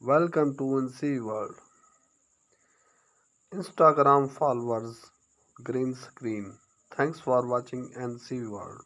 Welcome to NC World. Instagram followers green screen. Thanks for watching NC World.